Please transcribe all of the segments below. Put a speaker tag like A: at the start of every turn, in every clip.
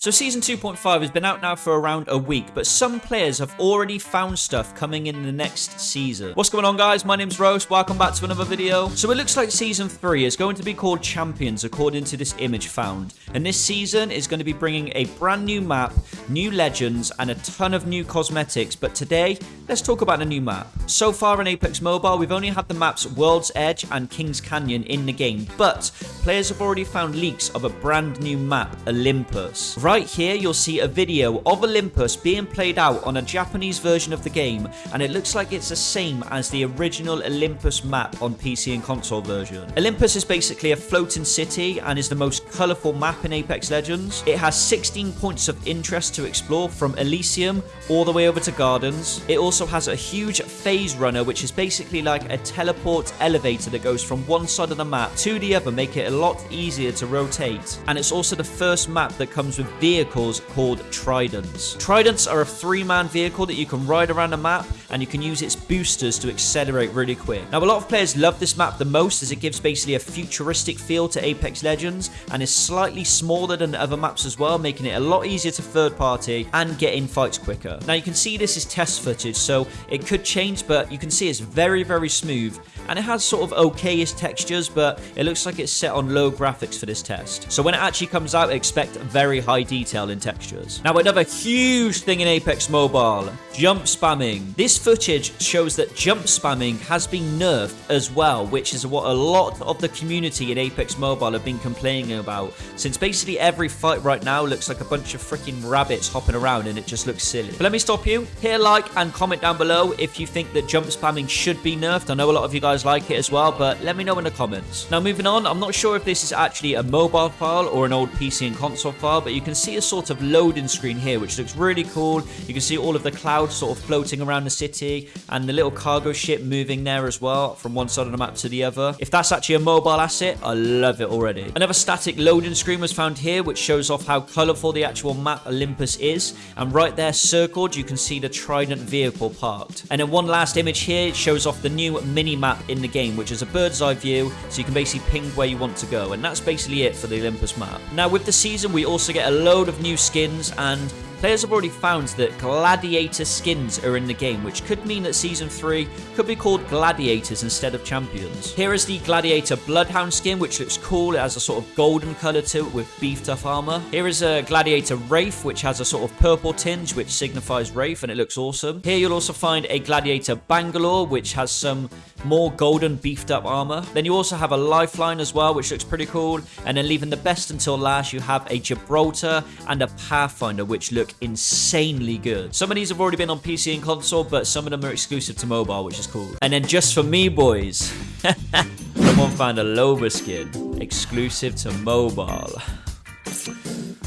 A: So Season 2.5 has been out now for around a week, but some players have already found stuff coming in the next season. What's going on guys? My name's Rose, welcome back to another video. So it looks like Season 3 is going to be called Champions according to this image found. And this season is going to be bringing a brand new map, new legends, and a ton of new cosmetics. But today, let's talk about a new map. So far in Apex Mobile, we've only had the maps World's Edge and King's Canyon in the game, but players have already found leaks of a brand new map, Olympus. Right here, you'll see a video of Olympus being played out on a Japanese version of the game, and it looks like it's the same as the original Olympus map on PC and console version. Olympus is basically a floating city and is the most colourful map in Apex Legends. It has 16 points of interest to explore from Elysium all the way over to Gardens. It also has a huge phase runner, which is basically like a teleport elevator that goes from one side of the map to the other, make it a lot easier to rotate. And it's also the first map that comes with vehicles called Tridents. Tridents are a three-man vehicle that you can ride around the map and you can use its boosters to accelerate really quick. Now, a lot of players love this map the most as it gives basically a futuristic feel to Apex Legends and is slightly smaller than other maps as well, making it a lot easier to third party and get in fights quicker. Now, you can see this is test footage, so it could change, but you can see it's very, very smooth and it has sort of okayish textures, but it looks like it's set on low graphics for this test. So when it actually comes out, expect very high detail in textures. Now, another huge thing in Apex Mobile, jump spamming. This footage shows that jump spamming has been nerfed as well, which is what a lot of the community in Apex Mobile have been complaining about, since basically every fight right now looks like a bunch of freaking rabbits hopping around and it just looks silly. But let me stop you. Hit a like and comment down below if you think that jump spamming should be nerfed. I know a lot of you guys like it as well, but let me know in the comments. Now, moving on, I'm not sure if this is actually a mobile file or an old PC and console file, but you can see a sort of loading screen here, which looks really cool. You can see all of the clouds sort of floating around the city and the little cargo ship moving there as well from one side of the map to the other. If that's actually a mobile asset, I love it already. Another static loading screen was found here, which shows off how colorful the actual map Olympus is. And right there circled, you can see the Trident vehicle parked. And then one last image here, it shows off the new mini map in the game, which is a bird's eye view, so you can basically ping where you want to go. And that's basically it for the Olympus map. Now, with the season, we also get a load of new skins and Players have already found that Gladiator skins are in the game, which could mean that Season 3 could be called Gladiators instead of Champions. Here is the Gladiator Bloodhound skin, which looks cool. It has a sort of golden colour to it with beefed up armour. Here is a Gladiator Wraith, which has a sort of purple tinge, which signifies Wraith, and it looks awesome. Here you'll also find a Gladiator Bangalore, which has some more golden beefed up armour. Then you also have a Lifeline as well, which looks pretty cool. And then leaving the best until last, you have a Gibraltar and a Pathfinder, which look insanely good. Some of these have already been on PC and console, but some of them are exclusive to mobile, which is cool. And then just for me, boys, someone found a Loba skin exclusive to mobile.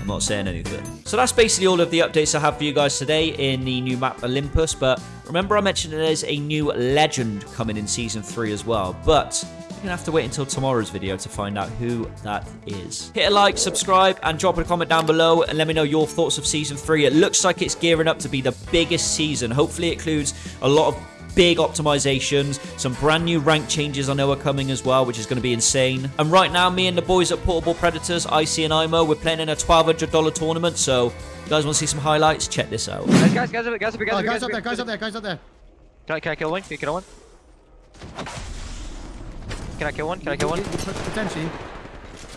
A: I'm not saying anything. So that's basically all of the updates I have for you guys today in the new map Olympus. But remember I mentioned there's a new legend coming in Season 3 as well. But going to have to wait until tomorrow's video to find out who that is. Hit a like, subscribe, and drop a comment down below and let me know your thoughts of Season 3. It looks like it's gearing up to be the biggest season. Hopefully it includes a lot of big optimizations, some brand new rank changes I know are coming as well, which is going to be insane. And right now, me and the boys at Portable Predators, IC and IMO, we're playing in a $1,200 tournament, so you guys want to see some highlights? Check this out.
B: Guys, guys, guys, guys, guys, guys,
C: Oh,
B: guys,
C: guys up there, guys up there, guys up there.
B: Can I, can I kill one? Can I kill one? Can I kill one? Can I kill one?
C: Potentially.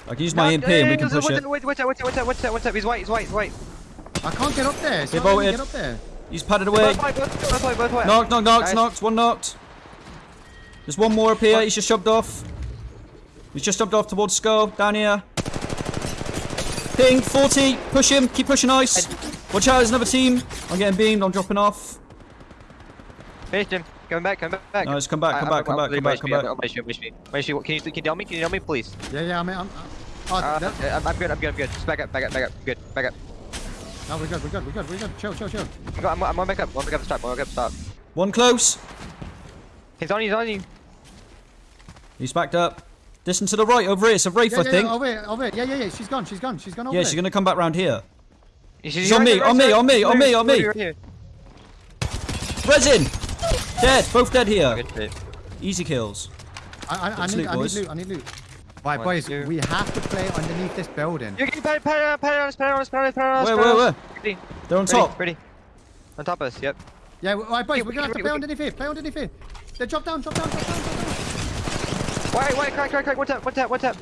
D: I can use my EMP and we can push it.
B: Wait, wait, wait, wait, wait, wait, wait, wait, he's white, he's white, he's white.
C: I can't get up there. It's
D: They
C: not letting me
D: bolted.
C: get up there.
D: He's padded away.
B: Both white, both both white, both white.
D: Knocked, knocked, knocked,
B: Guys.
D: knocked. One knocked. There's one more up here. He's just shoved off. He's just shoved off towards Skull. Down here. Ping, 40. Push him. Keep pushing ice. Watch out, there's another team. I'm getting beamed. I'm dropping off.
B: Finished him. Come back, come back.
D: Nice, come back, come back, come back, come back, come back.
B: Can you, can you down me? Can you down me, please?
C: Yeah, yeah, I'm. I'm oh,
B: Uh,
C: that,
B: I'm, I'm good, I'm good, I'm good. Just back up, back up, back up. Good, back up.
C: no, we're good, we're good, we're good, we're good. Chill, chill, chill.
B: I'm, go- I'm, I'm going back up, I'm going back up, stop, I'm going back up, stop.
D: One close.
B: He's on you, he's on you.
D: He's backed up. Listen to the right over here. It's a Wraith,
C: Yeah,
D: I think.
C: yeah, over here, over here. Yeah, yeah, yeah. She's gone, she's gone, she's gone over
D: Yeah,
C: there.
D: she's going to come back round here.
B: He's,
D: He's on me, on me, on me, on me, on me.
B: Right here.
D: Resin! Dead. Both dead here.
B: Good.
D: Easy kills.
C: I, I, I need,
D: loot,
C: I need
D: boys.
C: loot, I need loot. Right,
B: One,
C: boys,
B: two.
C: we have to play underneath this building.
B: Us, pat on us, pat us, pat us.
D: Where,
B: pat on
D: where.
B: Ready,
D: They're on
B: ready,
D: top.
B: Ready. On top of us, yep.
C: Yeah, w- right, boys,
B: Hey,
C: we're gonna have to
B: we
C: play underneath here. Play underneath here. They drop down, drop down, drop down, drop down.
B: Wait, wait, crack, crack, crack. One tap, one tap, one tap.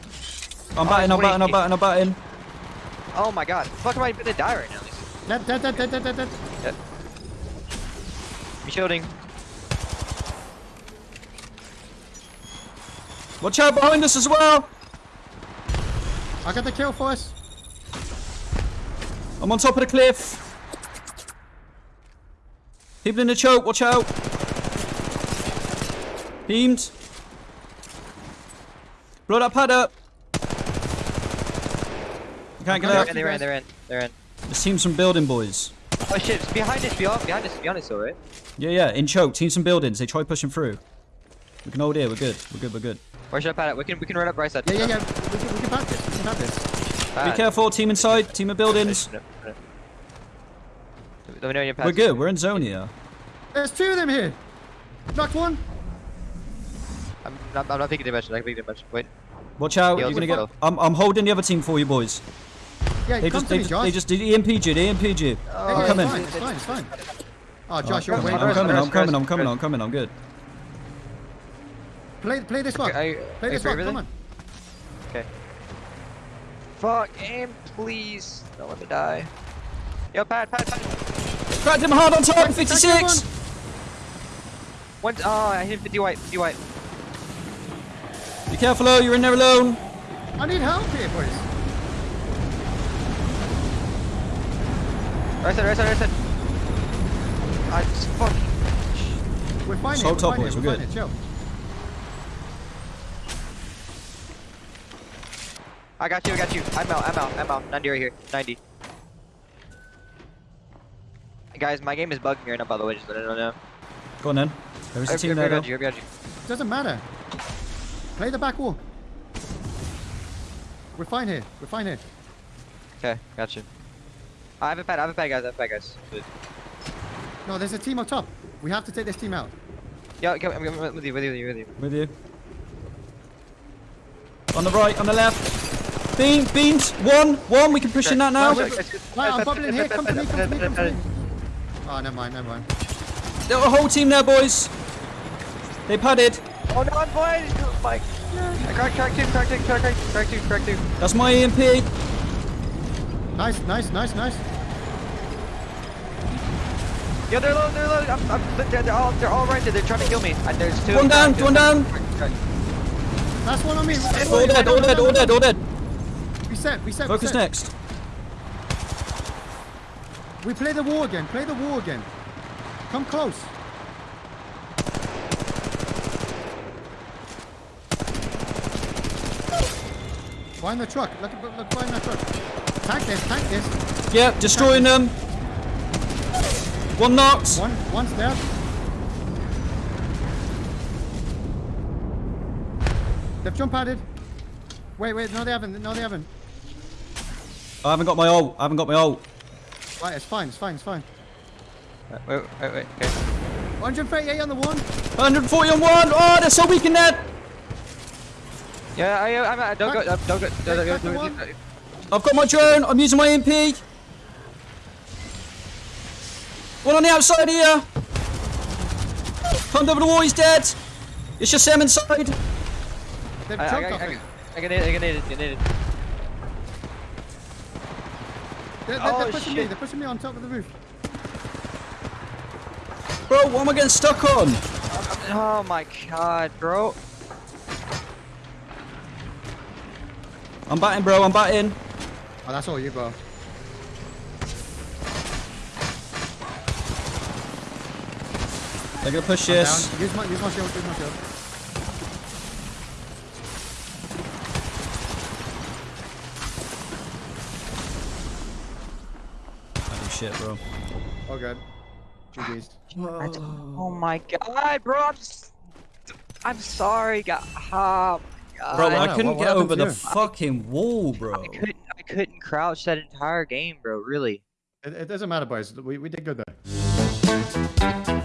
D: I'm batting, I'm
B: wait,
D: batting, I'm
B: it-
D: batting, I'm batting.
B: Oh my god. Fuck, am I gonna die right now?
C: Dead, dead, dead, dead, dead, dead, dead.
B: Yep. I'm shielding.
D: Watch out behind us as well.
C: I got the kill for us.
D: I'm on top of the cliff. People in the choke, watch out. Beamed. Blow that pad up. You can't get
C: Okay.
D: out.
B: And they're in, they're in, they're in.
D: There's teams from building, boys.
B: Oh shit, it's behind us, behind, behind us, behind us, alright?
D: Yeah, yeah, in choke. Teams from buildings. They try pushing through. We can hold here. We're good. We're good. We're good.
B: Where should I pat it? We can, we can run up right side.
C: Yeah, yeah, yeah. We can, we can back this. We can have this.
B: Pat.
D: Be careful. Team inside. Team of buildings.
B: Let me know when you're
D: We're good. We're in zone here.
C: There's two of them here. Knocked one.
B: I'm not, I'm not thinking damage, I'm not thinking damage. Wait.
D: Watch out. You're gonna
B: I'll
D: get. I'm, I'm holding the other team for you, boys.
C: Yeah,
D: They
C: come
D: just,
C: to
D: they,
C: me,
D: just,
C: Josh.
D: they just did EMP'd you. They EMP'd you.
C: Yeah,
D: I'm
C: yeah,
D: coming.
C: It's fine, it's fine, it's fine. Oh, Josh, you're
B: come
C: way
B: on,
D: I'm coming. I'm coming. I'm coming. I'm coming. I'm coming. I'm good.
C: Play, play this one.
B: Are you-
C: Play
B: are you
C: this one.
B: with
C: Come on.
B: Okay. Fuck, aim, please. Don't let me die. Yo, pat, pat, pat.
D: Cracked him hard on top.
C: Crack- crack
D: 56.
B: One, oh, I hit 50 white, 50 white.
D: Be careful, oh. You're in there alone.
C: I need help here, boys.
B: Right side, right side, right side. I just fucking.
C: We're fine
D: So
C: here. We're
D: top, boys, we're
C: We're
D: good.
C: fine here.
B: I got you, I got you. I'm out, I'm out, I'm out. 90 right here. 90. Guys, my game is bugging right now, by the way, just let everyone know.
D: Go on then. There's a
B: I-
D: team there.
B: got you, I got you.
C: Doesn't matter. Play the back wall. We're fine here. We're fine here.
B: Okay, got you. I have a pad, I have a pad, guys, I have a pad, guys. Good.
C: No, there's a team up top. We have to take this team out.
B: Yeah, okay, I'm, I'm with you, with you, with you.
D: With you. On the right, on the left. Beam, beams. One, one. We can push in that now.
C: Right, Right, I'm bubbling here. Come to me. Come to me. Come to me. Oh, never mind. Never mind.
D: There were a whole team there, boys. They padded.
B: Oh no, I'm blind! Oh my. I crack, crack two, crack two, crack, crack, crack two, crack two.
D: That's my E EMP.
C: Nice, nice, nice, nice.
B: Yo, they're low, they're low. I'm, I'm, they're, they're all, they're all right there. They're trying to kill me. And there's two.
D: One down,
B: two
D: one down.
C: Last one on me.
D: All dead, all dead, all dead, all dead.
C: Reset, reset,
D: Focus
C: reset.
D: next.
C: We play the war again. Play the war again. Come close. Find the truck. Look, look, look find that truck. Tank this, tank this.
D: Yep, destroying them. One knocked.
C: One, one's dead. They've jump padded. Wait, wait, no they haven't, no they haven't.
D: I haven't got my ult. I haven't got my ult.
C: Right, it's fine, it's fine, it's fine.
B: Wait, wait, wait. Okay.
C: 138 on the one.
D: 140 on one. Oh, they're so weak in that.
B: Yeah, I, I'm. I, don't go. uh, Don't go. Don't go.
C: Crack the
B: Don't
C: one.
B: go.
D: I've got my drone. I'm using my EMP. One on the outside here. Climbed over the wall. He's dead. It's just Sam inside.
C: They've
B: I, I,
C: jumped
B: I,
C: off
B: I,
C: it.
B: I can hit it. I can hit it. I can hit it.
C: They're, they're,
B: Oh,
C: they're pushing me, they're pushing me on top of the roof.
D: Bro, what am I getting stuck on?
B: Oh my god, bro.
D: I'm batting, bro. I'm batting.
C: Oh, that's all you, bro.
D: They're gonna push
C: Down.
D: this.
C: Use my, use my shield, use my shield.
D: Shit, bro.
C: Oh, god. GG's.
B: Ah, That's- Oh my god, bro. I'm. s- I'm sorry, god. Oh my god.
D: Bro,
C: I
D: I couldn't
C: what- what
D: get over
C: to
D: the fucking wall, bro.
B: I couldn't. I couldn't crouch that entire game, bro. Really.
C: It, it doesn't matter, boys. We, we did good there.